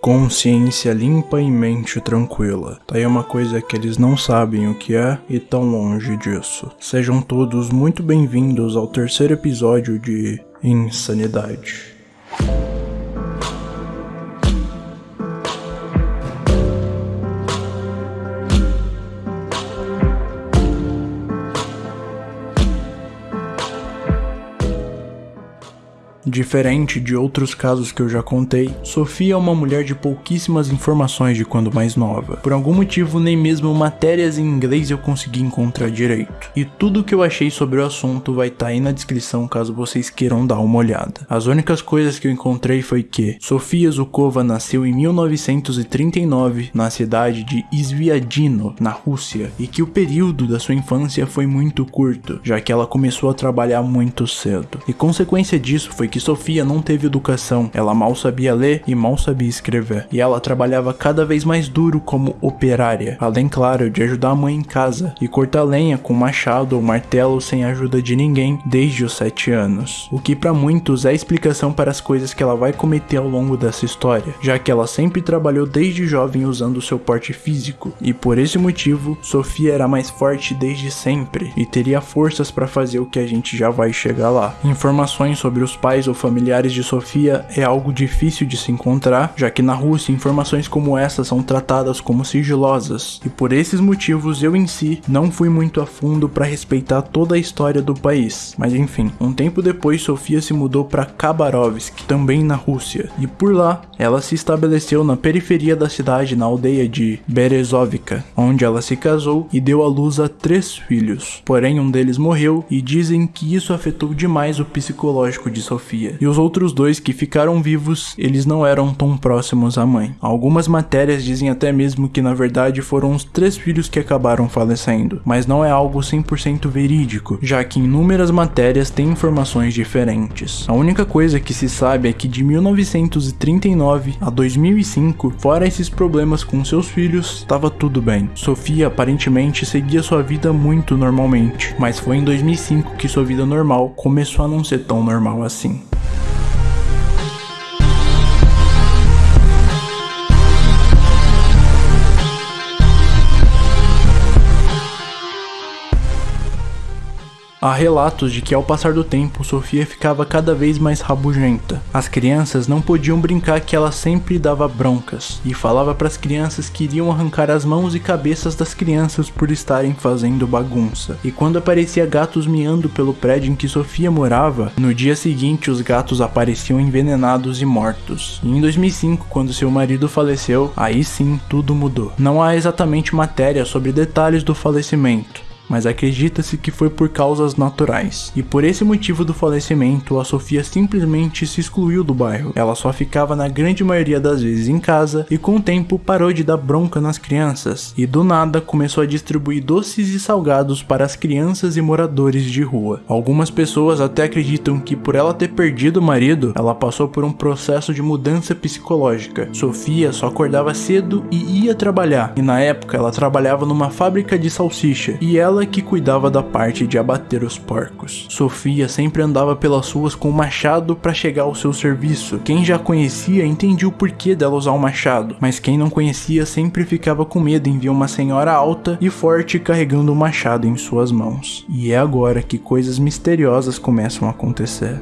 Consciência limpa e mente tranquila. Tá aí uma coisa que eles não sabem o que é e tão longe disso. Sejam todos muito bem-vindos ao terceiro episódio de Insanidade. Diferente de outros casos que eu já contei, Sofia é uma mulher de pouquíssimas informações de quando mais nova. Por algum motivo, nem mesmo matérias em inglês eu consegui encontrar direito. E tudo que eu achei sobre o assunto vai estar tá aí na descrição caso vocês queiram dar uma olhada. As únicas coisas que eu encontrei foi que Sofia Zukova nasceu em 1939 na cidade de Sviadino, na Rússia, e que o período da sua infância foi muito curto, já que ela começou a trabalhar muito cedo. E consequência disso foi que que Sofia não teve educação, ela mal sabia ler e mal sabia escrever, e ela trabalhava cada vez mais duro como operária, além, claro, de ajudar a mãe em casa e cortar lenha com machado ou martelo sem a ajuda de ninguém desde os 7 anos, o que para muitos é explicação para as coisas que ela vai cometer ao longo dessa história, já que ela sempre trabalhou desde jovem usando seu porte físico, e por esse motivo, Sofia era mais forte desde sempre e teria forças para fazer o que a gente já vai chegar lá. Informações sobre os pais ou familiares de Sofia é algo difícil de se encontrar, já que na Rússia informações como essa são tratadas como sigilosas, e por esses motivos eu em si não fui muito a fundo para respeitar toda a história do país. Mas enfim, um tempo depois Sofia se mudou para Khabarovsk, também na Rússia, e por lá ela se estabeleceu na periferia da cidade, na aldeia de Berezovka, onde ela se casou e deu à luz a três filhos. Porém, um deles morreu e dizem que isso afetou demais o psicológico de Sofia Sofia. E os outros dois que ficaram vivos, eles não eram tão próximos à mãe. Algumas matérias dizem até mesmo que na verdade foram os três filhos que acabaram falecendo, mas não é algo 100% verídico, já que inúmeras matérias têm informações diferentes. A única coisa que se sabe é que de 1939 a 2005, fora esses problemas com seus filhos, estava tudo bem. Sofia aparentemente seguia sua vida muito normalmente, mas foi em 2005 que sua vida normal começou a não ser tão normal assim. Há relatos de que ao passar do tempo, Sofia ficava cada vez mais rabugenta. As crianças não podiam brincar que ela sempre dava broncas e falava para as crianças que iriam arrancar as mãos e cabeças das crianças por estarem fazendo bagunça. E quando aparecia gatos miando pelo prédio em que Sofia morava, no dia seguinte os gatos apareciam envenenados e mortos. E em 2005, quando seu marido faleceu, aí sim tudo mudou. Não há exatamente matéria sobre detalhes do falecimento, mas acredita-se que foi por causas naturais. E por esse motivo do falecimento, a Sofia simplesmente se excluiu do bairro. Ela só ficava na grande maioria das vezes em casa e com o tempo parou de dar bronca nas crianças e do nada começou a distribuir doces e salgados para as crianças e moradores de rua. Algumas pessoas até acreditam que por ela ter perdido o marido, ela passou por um processo de mudança psicológica. Sofia só acordava cedo e ia trabalhar, e na época ela trabalhava numa fábrica de salsicha, e ela ela que cuidava da parte de abater os porcos. Sofia sempre andava pelas ruas com o machado para chegar ao seu serviço. Quem já conhecia entendia o porquê dela usar o machado, mas quem não conhecia sempre ficava com medo em ver uma senhora alta e forte carregando o machado em suas mãos. E é agora que coisas misteriosas começam a acontecer.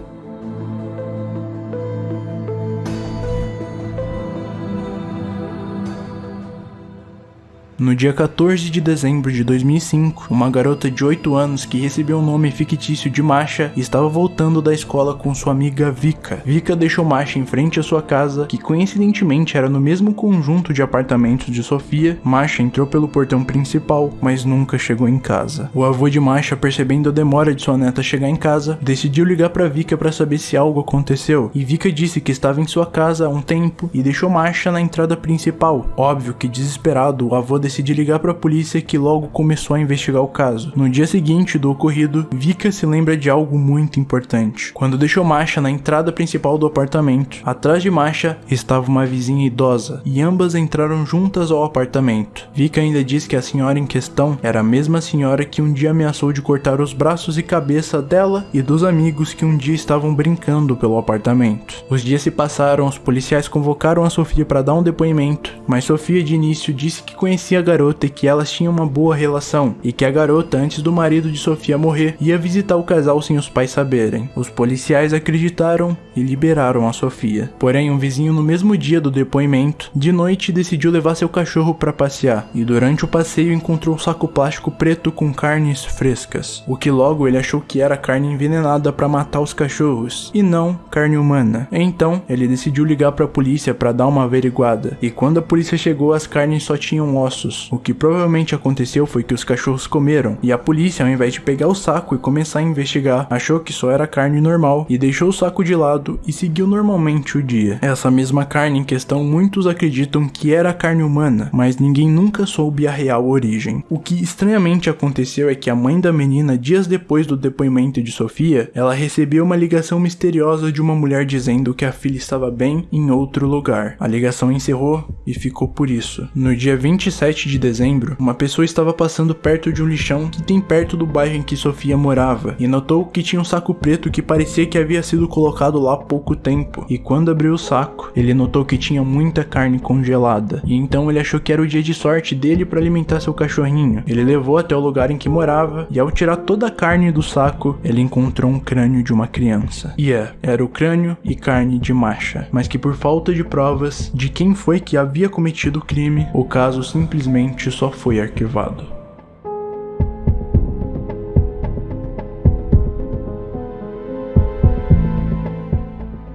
No dia 14 de dezembro de 2005, uma garota de 8 anos que recebeu o nome fictício de Masha estava voltando da escola com sua amiga Vika. Vika deixou Masha em frente à sua casa, que coincidentemente era no mesmo conjunto de apartamentos de Sofia. Masha entrou pelo portão principal, mas nunca chegou em casa. O avô de Masha, percebendo a demora de sua neta chegar em casa, decidiu ligar para Vika para saber se algo aconteceu. E Vika disse que estava em sua casa há um tempo e deixou Masha na entrada principal. Óbvio que desesperado, o avô decide ligar para a polícia que logo começou a investigar o caso. No dia seguinte do ocorrido, Vika se lembra de algo muito importante. Quando deixou Masha na entrada principal do apartamento, atrás de Masha estava uma vizinha idosa e ambas entraram juntas ao apartamento. Vika ainda diz que a senhora em questão era a mesma senhora que um dia ameaçou de cortar os braços e cabeça dela e dos amigos que um dia estavam brincando pelo apartamento. Os dias se passaram, os policiais convocaram a Sofia para dar um depoimento, mas Sofia de início disse que conhecia a garota e que elas tinham uma boa relação, e que a garota, antes do marido de Sofia morrer, ia visitar o casal sem os pais saberem. Os policiais acreditaram e liberaram a Sofia. Porém, um vizinho no mesmo dia do depoimento, de noite decidiu levar seu cachorro para passear, e durante o passeio encontrou um saco plástico preto com carnes frescas, o que logo ele achou que era carne envenenada para matar os cachorros, e não carne humana. Então, ele decidiu ligar para a polícia para dar uma averiguada, e quando a polícia chegou, as carnes só tinham ossos. O que provavelmente aconteceu foi que os cachorros comeram, e a polícia, ao invés de pegar o saco e começar a investigar, achou que só era carne normal e deixou o saco de lado e seguiu normalmente o dia. Essa mesma carne em questão muitos acreditam que era carne humana, mas ninguém nunca soube a real origem. O que estranhamente aconteceu é que a mãe da menina, dias depois do depoimento de Sofia, ela recebeu uma ligação misteriosa de uma mulher dizendo que a filha estava bem em outro lugar. A ligação encerrou e ficou por isso. No dia 27 de dezembro, uma pessoa estava passando perto de um lixão que tem perto do bairro em que Sofia morava e notou que tinha um saco preto que parecia que havia sido colocado lá há pouco tempo. E quando abriu o saco, ele notou que tinha muita carne congelada. E então ele achou que era o dia de sorte dele para alimentar seu cachorrinho. Ele levou até o lugar em que morava e ao tirar toda a carne do saco, ele encontrou um crânio de uma criança. E é, era o crânio e carne de Masha, mas que por falta de provas de quem foi que havia cometido o crime, o caso simplesmente só foi arquivado.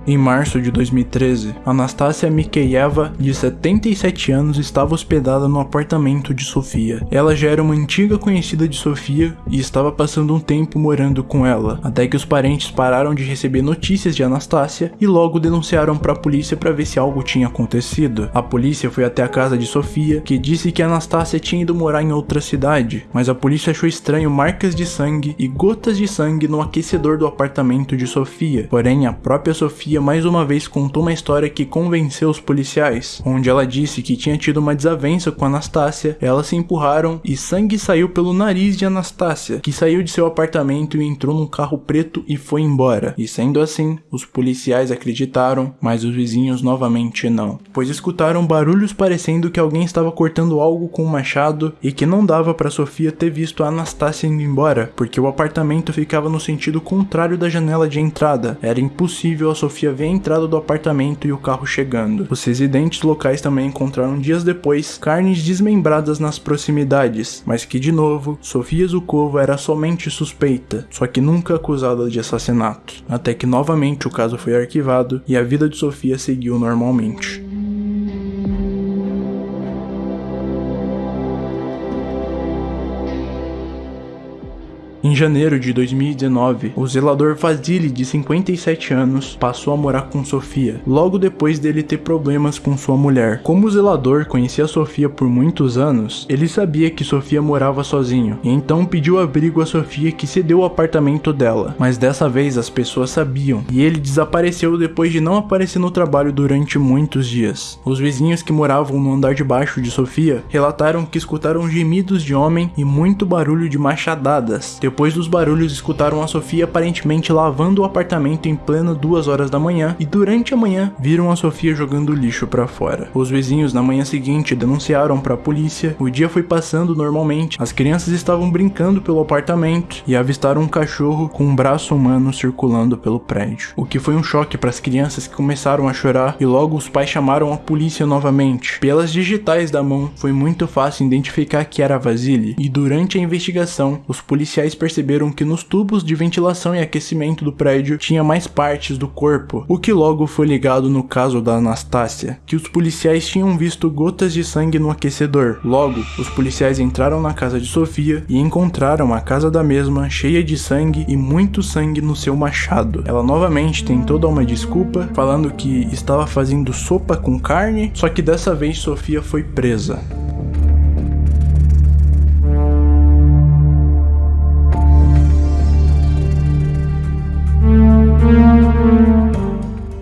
Em março de 2013, Anastasia Mikeyeva, de 77 anos, estava hospedada no apartamento de Sofia. Ela já era uma antiga conhecida de Sofia e estava passando um tempo morando com ela, até que os parentes pararam de receber notícias de Anastasia e logo denunciaram para a polícia para ver se algo tinha acontecido. A polícia foi até a casa de Sofia, que disse que Anastasia tinha ido morar em outra cidade, mas a polícia achou estranho marcas de sangue e gotas de sangue no aquecedor do apartamento de Sofia. Porém, a própria Sofia mais uma vez contou uma história que convenceu os policiais, onde ela disse que tinha tido uma desavença com Anastácia, elas se empurraram e sangue saiu pelo nariz de Anastácia, que saiu de seu apartamento e entrou num carro preto e foi embora. E sendo assim, os policiais acreditaram, mas os vizinhos novamente não, pois escutaram barulhos parecendo que alguém estava cortando algo com um machado e que não dava para Sofia ter visto a Anastácia indo embora, porque o apartamento ficava no sentido contrário da janela de entrada. Era impossível a Sofia Sofia vê a entrada do apartamento e o carro chegando. Os residentes locais também encontraram dias depois carnes desmembradas nas proximidades, mas que de novo, Sofia Zukova era somente suspeita, só que nunca acusada de assassinato. Até que novamente o caso foi arquivado e a vida de Sofia seguiu normalmente. Janeiro de 2019, o zelador Vasily, de 57 anos, passou a morar com Sofia, logo depois dele ter problemas com sua mulher. Como o zelador conhecia Sofia por muitos anos, ele sabia que Sofia morava sozinho, e então pediu abrigo a Sofia que cedeu o apartamento dela. Mas dessa vez as pessoas sabiam, e ele desapareceu depois de não aparecer no trabalho durante muitos dias. Os vizinhos que moravam no andar de baixo de Sofia relataram que escutaram gemidos de homem e muito barulho de machadadas. Depois dos barulhos, escutaram a Sofia aparentemente lavando o apartamento em plena duas horas da manhã e durante a manhã viram a Sofia jogando lixo para fora. Os vizinhos na manhã seguinte denunciaram para a polícia. O dia foi passando normalmente. As crianças estavam brincando pelo apartamento e avistaram um cachorro com um braço humano circulando pelo prédio. O que foi um choque para as crianças que começaram a chorar e logo os pais chamaram a polícia novamente. Pelas digitais da mão, foi muito fácil identificar que era Vasily e durante a investigação, os policiais perceberam que nos tubos de ventilação e aquecimento do prédio tinha mais partes do corpo, o que logo foi ligado no caso da Anastácia, que os policiais tinham visto gotas de sangue no aquecedor. Logo, os policiais entraram na casa de Sofia e encontraram a casa da mesma cheia de sangue e muito sangue no seu machado. Ela novamente tentou dar uma desculpa, falando que estava fazendo sopa com carne, só que dessa vez Sofia foi presa.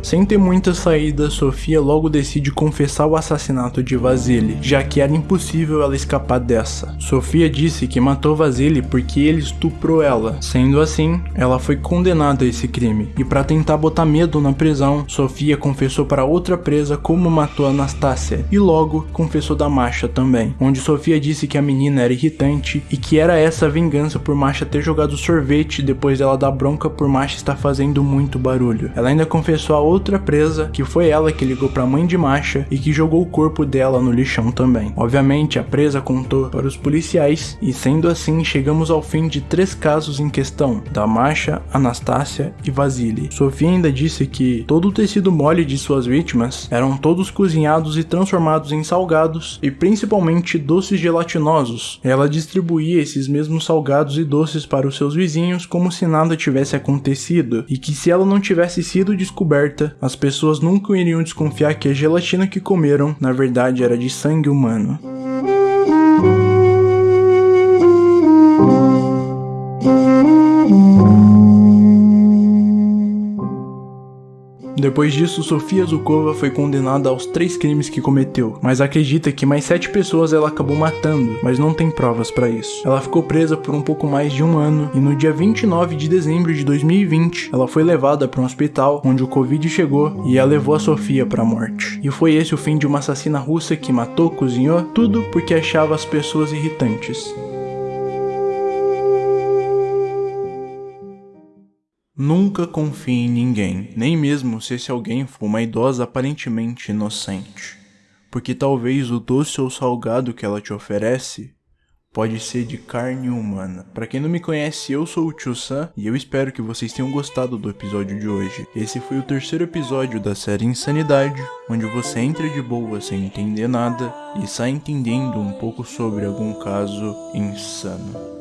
Sem ter muita saída, Sofia logo decide confessar o assassinato de Vasily, já que era impossível ela escapar dessa. Sofia disse que matou Vasily porque ele estuprou ela. Sendo assim, ela foi condenada a esse crime. E para tentar botar medo na prisão, Sofia confessou para outra presa como matou Anastácia e logo confessou da Masha também, onde Sofia disse que a menina era irritante e que era essa a vingança por Masha ter jogado sorvete depois dela dar bronca por Masha estar fazendo muito barulho. Ela ainda confessou a outra presa que foi ela que ligou para a mãe de Masha e que jogou o corpo dela no lixão também. Obviamente, a presa contou para os policiais e sendo assim, chegamos ao fim de três casos em questão, da Masha, Anastácia e Vasily. Sofia ainda disse que todo o tecido mole de suas vítimas eram todos cozinhados e transformados em salgados e principalmente doces gelatinosos. Ela distribuía esses mesmos salgados e doces para os seus vizinhos como se nada tivesse acontecido e que se ela não tivesse sido descoberta, as pessoas nunca iriam desconfiar que a gelatina que comeram na verdade era de sangue humano. Depois disso, Sofia Zukova foi condenada aos três crimes que cometeu, mas acredita que mais sete pessoas ela acabou matando, mas não tem provas para isso. Ela ficou presa por um pouco mais de um ano e no dia 29 de dezembro de 2020, ela foi levada para um hospital onde o Covid chegou e ela levou a Sofia para a morte. E foi esse o fim de uma assassina russa que matou, cozinhou, tudo porque achava as pessoas irritantes. Nunca confie em ninguém, nem mesmo se esse alguém for uma idosa aparentemente inocente, porque talvez o doce ou salgado que ela te oferece pode ser de carne humana. Para quem não me conhece, eu sou o Tio Sam e eu espero que vocês tenham gostado do episódio de hoje. Esse foi o terceiro episódio da série Insanidade, onde você entra de boa sem entender nada e sai entendendo um pouco sobre algum caso insano.